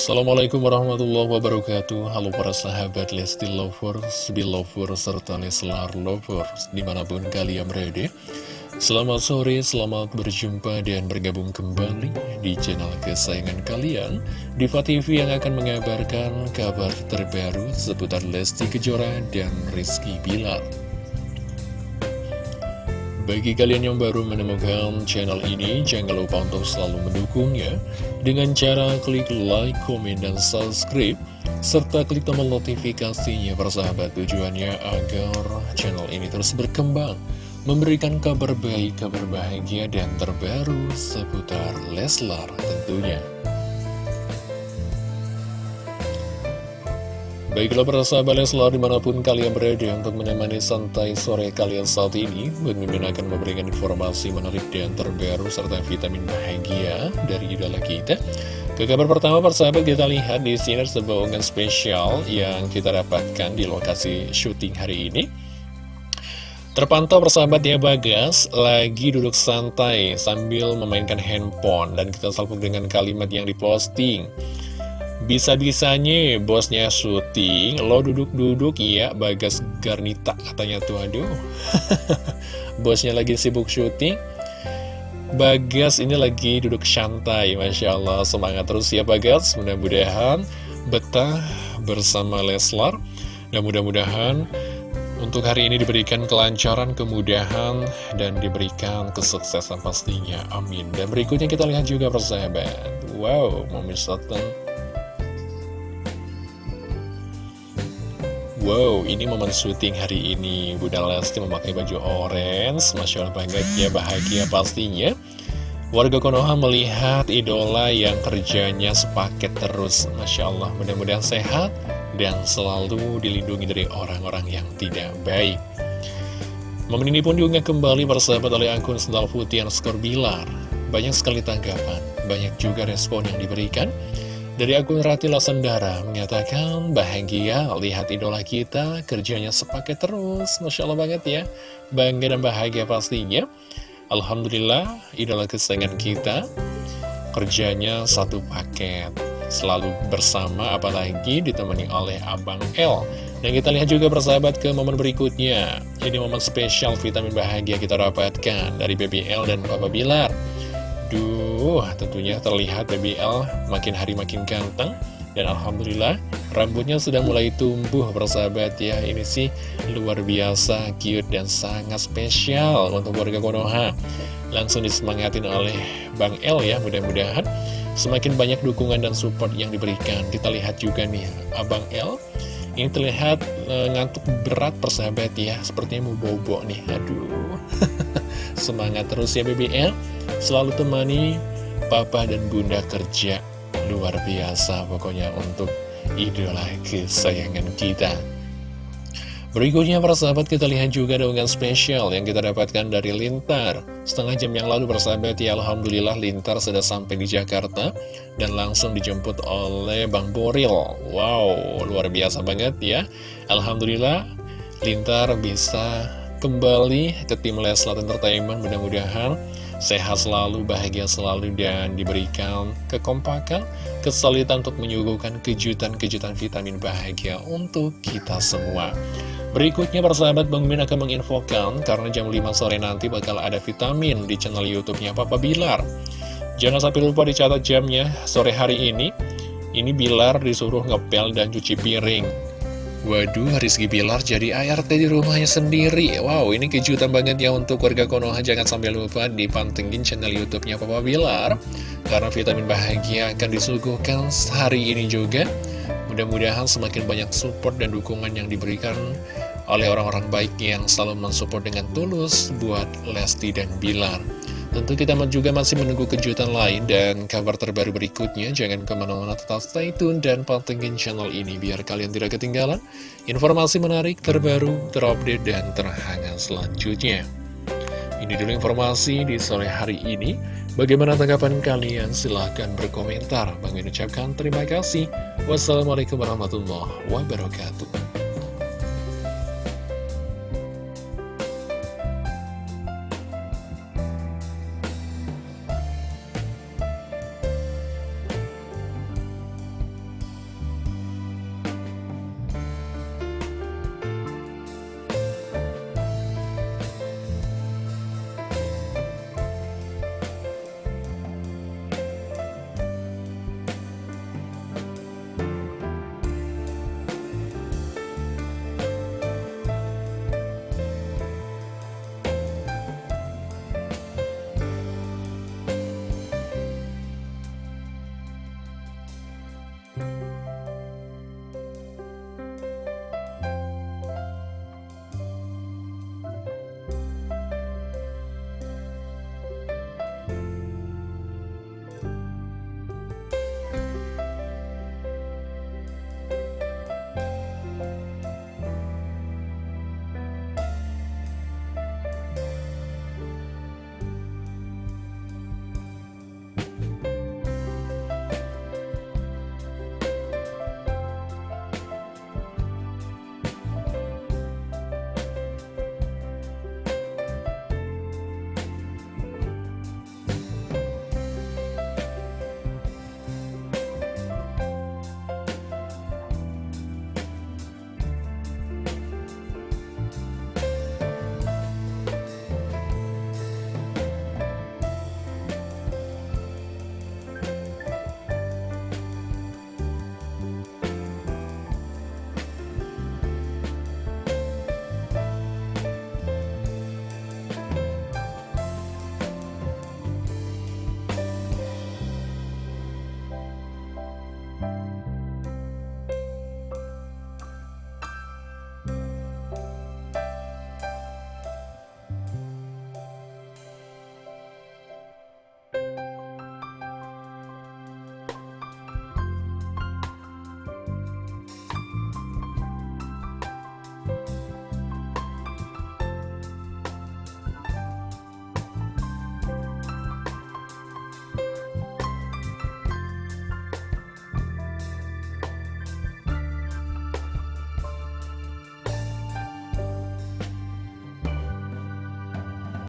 Assalamualaikum warahmatullahi wabarakatuh. Halo para sahabat Lesti Lovers, Belovers, serta Leslar Lovers Di mana pun kalian berada. Selamat sore, selamat berjumpa dan bergabung kembali di channel kesayangan kalian. Diva TV yang akan mengabarkan kabar terbaru seputar Lesti Kejora dan Rizky Bilar bagi kalian yang baru menemukan channel ini, jangan lupa untuk selalu mendukungnya dengan cara klik like, komen, dan subscribe, serta klik tombol notifikasinya persahabat tujuannya agar channel ini terus berkembang, memberikan kabar baik, kabar bahagia, dan terbaru seputar Leslar tentunya. Baiklah para sahabat Leslar di mana pun kalian berada untuk menemani santai sore kalian saat ini Mimin akan memberikan informasi menarik dan terbaru serta vitamin bahagia dari idola kita. Ke kabar pertama persahabat kita lihat di sini sebuah unggahan spesial yang kita dapatkan di lokasi syuting hari ini. Terpantau persahabat ya Bagas lagi duduk santai sambil memainkan handphone dan kita salpuk dengan kalimat yang diposting bisa-bisanya bosnya syuting, lo duduk-duduk ya Bagas Garnita katanya tuh aduh Bosnya lagi sibuk syuting Bagas ini lagi duduk santai Masya Allah semangat terus ya Bagas Mudah-mudahan betah bersama Leslar Dan mudah-mudahan untuk hari ini diberikan kelancaran, kemudahan, dan diberikan kesuksesan pastinya. Amin. Dan berikutnya kita lihat juga persahabat. Wow, momen Wow, ini momen syuting hari ini. Bunda Lesti memakai baju orange. Masya Allah banget ya, bahagia pastinya. Warga Konoha melihat idola yang kerjanya sepaket terus. Masya Allah, mudah-mudahan sehat Dan selalu dilindungi dari orang-orang yang tidak baik. Momen ini pun diunggah kembali persahabat oleh akun Sendal Putih skor Bilar. Banyak sekali tanggapan, banyak juga respon yang diberikan dari akun Rati Lasandara menyatakan bahagia lihat idola kita kerjanya sepaket terus. Masya Allah banget ya. Bangga dan bahagia pastinya. Alhamdulillah idola kesayangan kita kerjanya satu paket. Selalu bersama apalagi ditemani oleh Abang L. Dan kita lihat juga persahabat ke momen berikutnya. Ini momen spesial vitamin bahagia kita dapatkan dari BBL dan Papa Bilar. Duh, tentunya terlihat BBL makin hari makin ganteng. Dan Alhamdulillah, rambutnya sudah mulai tumbuh bersahabat ya. Ini sih luar biasa, cute dan sangat spesial untuk warga Konoha. Langsung disemangatin oleh Bang El ya, mudah-mudahan Semakin banyak dukungan dan support yang diberikan. Kita lihat juga nih, Abang El ini terlihat e, ngantuk berat persahabat ya. Sepertinya mau bobo nih Aduh Semangat terus ya BBL Selalu temani papa dan bunda kerja. Luar biasa pokoknya untuk idola kesayangan kita. Berikutnya para sahabat kita lihat juga dengan spesial yang kita dapatkan dari Lintar. Setengah jam yang lalu persahabat ya Alhamdulillah Lintar sudah sampai di Jakarta Dan langsung dijemput oleh Bang Boril. Wow luar biasa banget ya. Alhamdulillah Lintar bisa kembali ke tim Leslat Entertainment Mudah-mudahan sehat selalu, bahagia selalu, dan diberikan kekompakan, kesulitan untuk menyuguhkan kejutan-kejutan vitamin bahagia untuk kita semua. Berikutnya persahabat Bang Min akan menginfokan karena jam 5 sore nanti bakal ada vitamin di channel YouTube-nya Papa Bilar. Jangan sampai lupa dicatat jamnya sore hari ini. Ini Bilar disuruh ngepel dan cuci piring. Waduh, Rizky Bilar jadi ART di rumahnya sendiri. Wow, ini kejutan banget ya untuk warga Konoha. Jangan sampai lupa dipantengin channel YouTube-nya Papa Bilar. Karena vitamin bahagia akan disuguhkan hari ini juga. Mudah-mudahan semakin banyak support dan dukungan yang diberikan oleh orang-orang baik yang selalu mensupport dengan tulus buat Lesti dan Bilar. Tentu kita juga masih menunggu kejutan lain dan kabar terbaru berikutnya. Jangan ke mana-mana tetap stay tune dan pantengin channel ini biar kalian tidak ketinggalan informasi menarik, terbaru, terupdate, dan terhangat selanjutnya. Ini dulu informasi di sore hari ini. Bagaimana tanggapan kalian? Silahkan berkomentar. Bang ucapkan terima kasih. Wassalamualaikum warahmatullahi wabarakatuh.